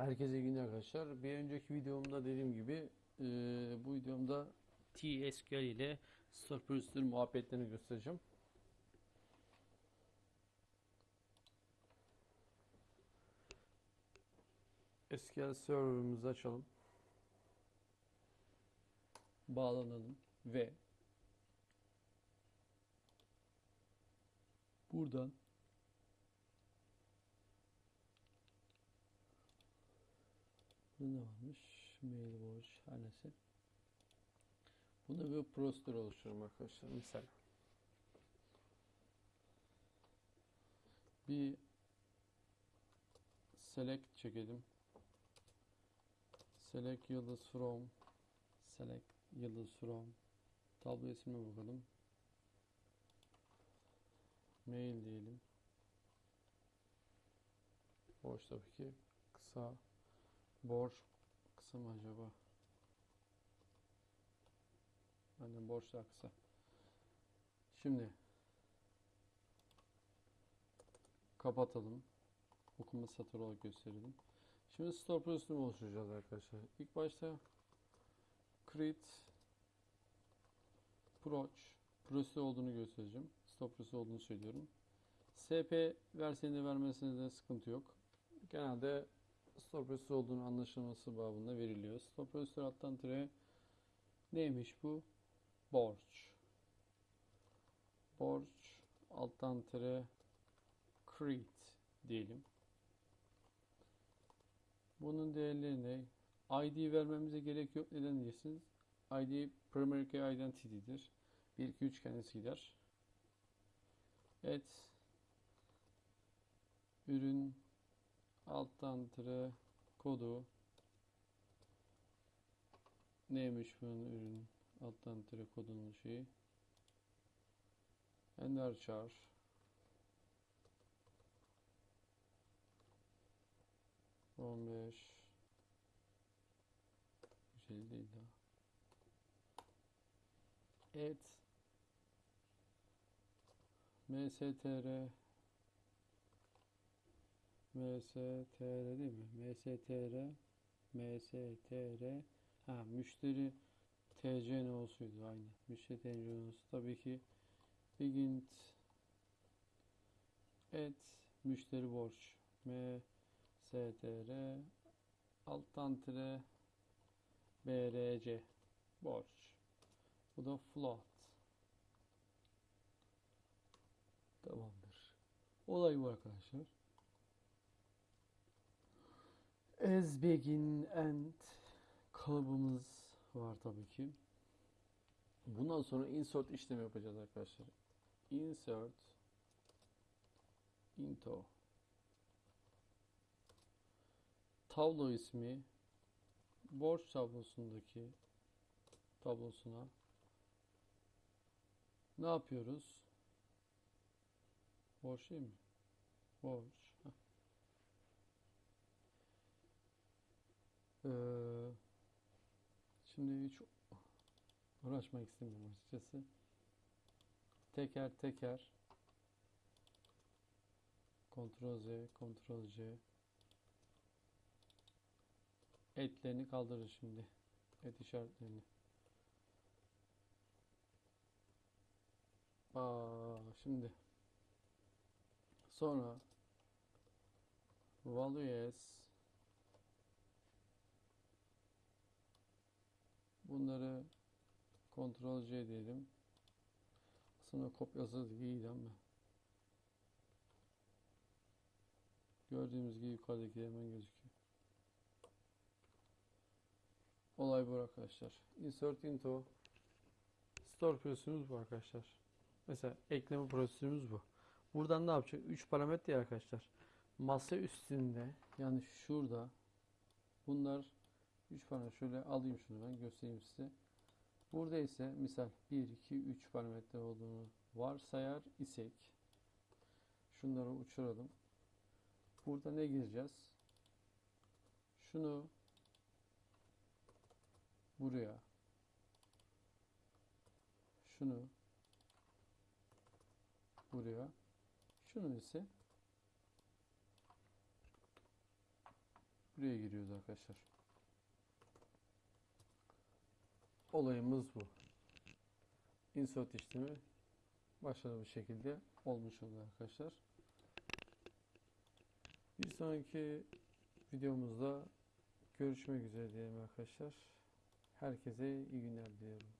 Herkese iyi günler arkadaşlar. Bir önceki videomda dediğim gibi e, bu videomda TSQL ile Store Procedure muhabbetlerini göstereceğim. SQL server'ımızı açalım. Bağlanalım ve buradan Burada ne varmış? Mail borç, her neyse. Bunda bir prosedür oluşturuyorum arkadaşlar. Misal. Bir select çekelim. Select yıldız from select yıldız from tablo ismine bakalım. Mail diyelim. Boş tabii ki. Kısa Borç kısa mı acaba? Aynen borç daha kısa. Şimdi kapatalım. Okuma satır olarak gösterelim. Şimdi store prosedürü oluşturacağız arkadaşlar. İlk başta create proc prosedür olduğunu göstereceğim. Store prosedür olduğunu söylüyorum. SP versiyonu vermesine de sıkıntı yok. Genelde stop prosesör olduğunu anlaşılması babında veriliyor. Stop prosesör alttan tire neymiş bu? Borç. Borç alttan tire create diyelim. Bunun değerleri ne? ID vermemize gerek yok. Neden diyeceksiniz? ID primary key identity'dir. 1 2 3 kendisi gider. Evet. Ürün alttan tire kodu. Neymiş bunun ürün? Alttan tire kodunun şeyi. Ender char on beş. Güzel değil daha. Et. Mstr MSTR değil mi? MSTR MSTR ha müşteri TC nosuydu aynı. Müşteri TC nosu tabii ki begin et müşteri borç MSTR alttan tire BRC borç. Bu da float. Tamamdır. Olay bu arkadaşlar. As begin and kalıbımız var tabii ki. Bundan sonra insert işlemi yapacağız arkadaşlar. Insert into tablo ismi borç tablosundaki tablosuna ne yapıyoruz? Borç değil mi? Borç. Ee, şimdi hiç uğraşmak istemiyorum açıkçası. Teker teker Ctrl Z, Ctrl C etlerini kaldırır şimdi. Et işaretlerini. Aa, şimdi sonra value Bunları Ctrl C diyelim. Aslında kopyası iyiydi ama. Gördüğümüz gibi yukarıdaki hemen gözüküyor. Olay bu arkadaşlar. Insert into Store prosedürümüz bu arkadaşlar. Mesela ekleme prosedürümüz bu. Buradan ne yapacak? 3 parametre arkadaşlar. Masa üstünde yani şurada bunlar 3 parametre şöyle alayım şunu ben göstereyim size. Burada ise misal 1, 2, 3 parametre olduğunu varsayar isek şunları uçuralım. Burada ne gireceğiz? Şunu buraya şunu buraya şunu ise buraya giriyoruz arkadaşlar. Olayımız bu. Insert işlemi başarılı bir şekilde olmuş oldu arkadaşlar. Bir sonraki videomuzda görüşmek üzere diyelim arkadaşlar. Herkese iyi günler diliyorum.